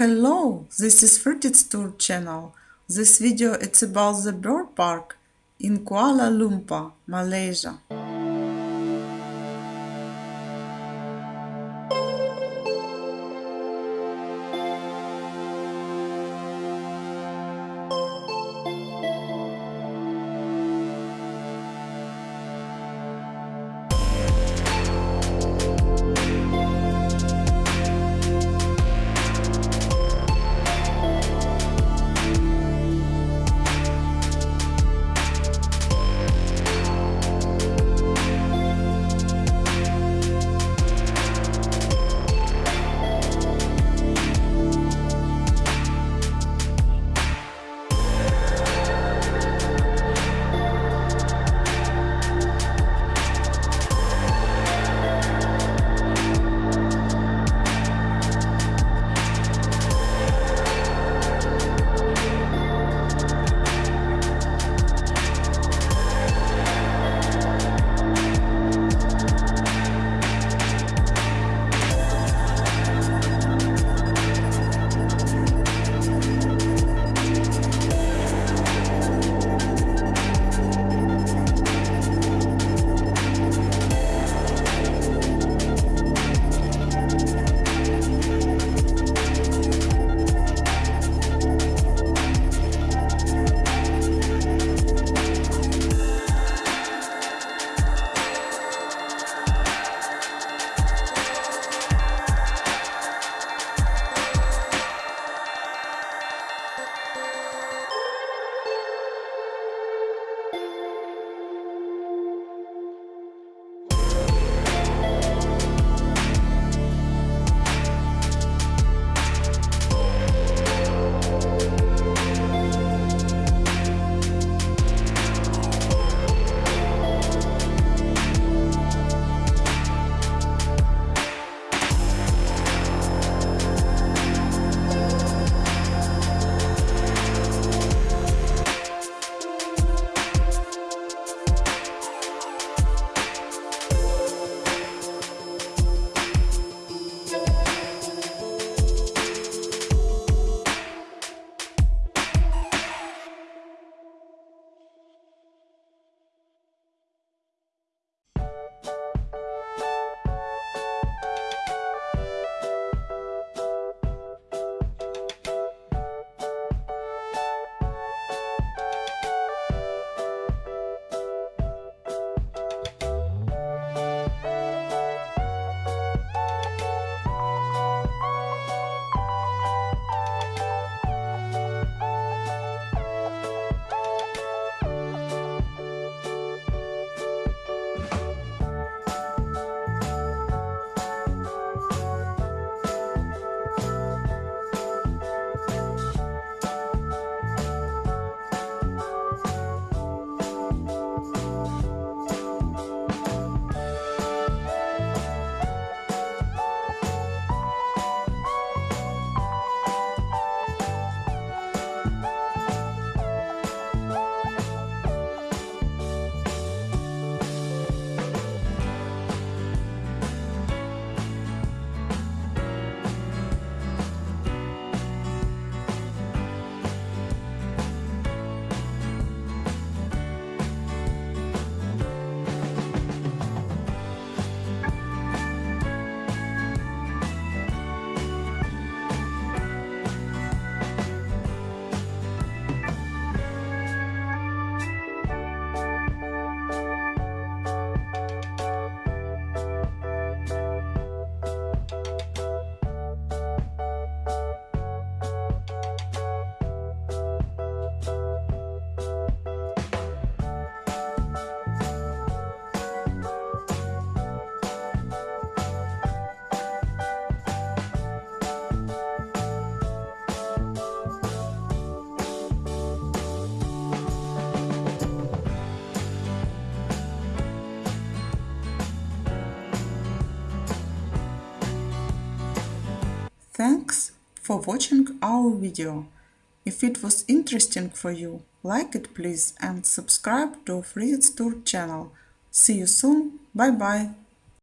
Hello, this is Fruited's Tour channel. This video is about the bird park in Kuala Lumpur, Malaysia. Thanks for watching our video. If it was interesting for you, like it please and subscribe to Fruited's Tour channel. See you soon. Bye bye.